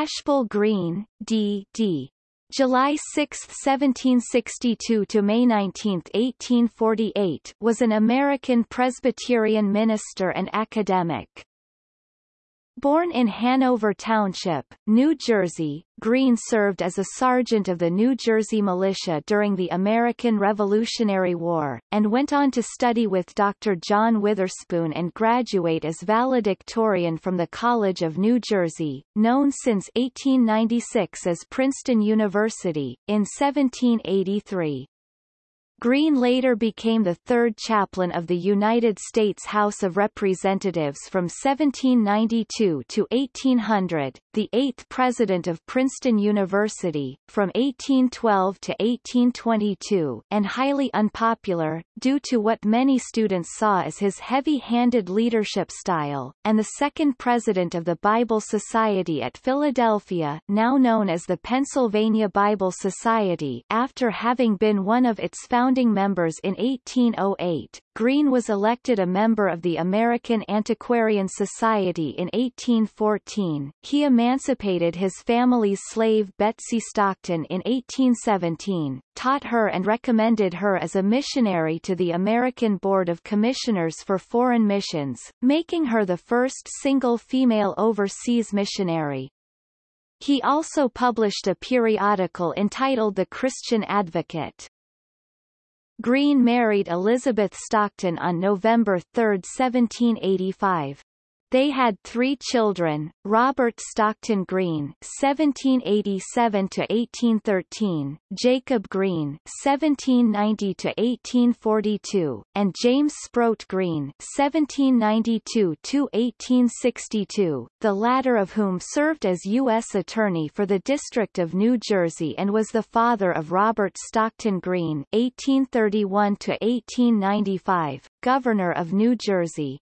Ashbel Green, D.D. July 6, 1762 to May 19, 1848 was an American Presbyterian minister and academic. Born in Hanover Township, New Jersey, Green served as a sergeant of the New Jersey Militia during the American Revolutionary War, and went on to study with Dr. John Witherspoon and graduate as valedictorian from the College of New Jersey, known since 1896 as Princeton University, in 1783. Green later became the third chaplain of the United States House of Representatives from 1792 to 1800, the eighth president of Princeton University, from 1812 to 1822, and highly unpopular, due to what many students saw as his heavy-handed leadership style, and the second president of the Bible Society at Philadelphia now known as the Pennsylvania Bible Society after having been one of its founders founding members in 1808, Green was elected a member of the American Antiquarian Society in 1814. He emancipated his family's slave Betsy Stockton in 1817, taught her and recommended her as a missionary to the American Board of Commissioners for Foreign Missions, making her the first single female overseas missionary. He also published a periodical entitled The Christian Advocate. Green married Elizabeth Stockton on November 3, 1785. They had three children, Robert Stockton Green (1787–1813), Jacob Green (1790–1842), and James Sproat Green (1792–1862), the latter of whom served as U.S. Attorney for the District of New Jersey and was the father of Robert Stockton Green (1831–1895), Governor of New Jersey.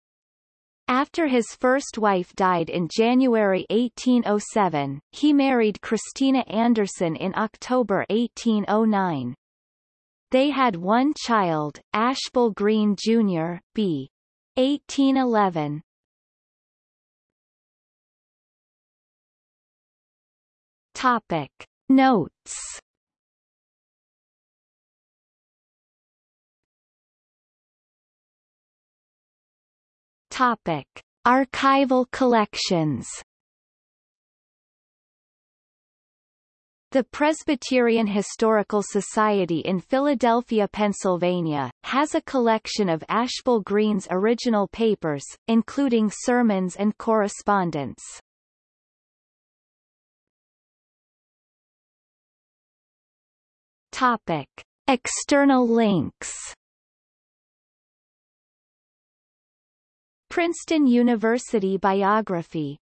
After his first wife died in January 1807, he married Christina Anderson in October 1809. They had one child, Ashbel Green Jr., b. 1811. Topic. Notes Topic: Archival collections. The Presbyterian Historical Society in Philadelphia, Pennsylvania, has a collection of Ashbel Green's original papers, including sermons and correspondence. Topic. External links Princeton University biography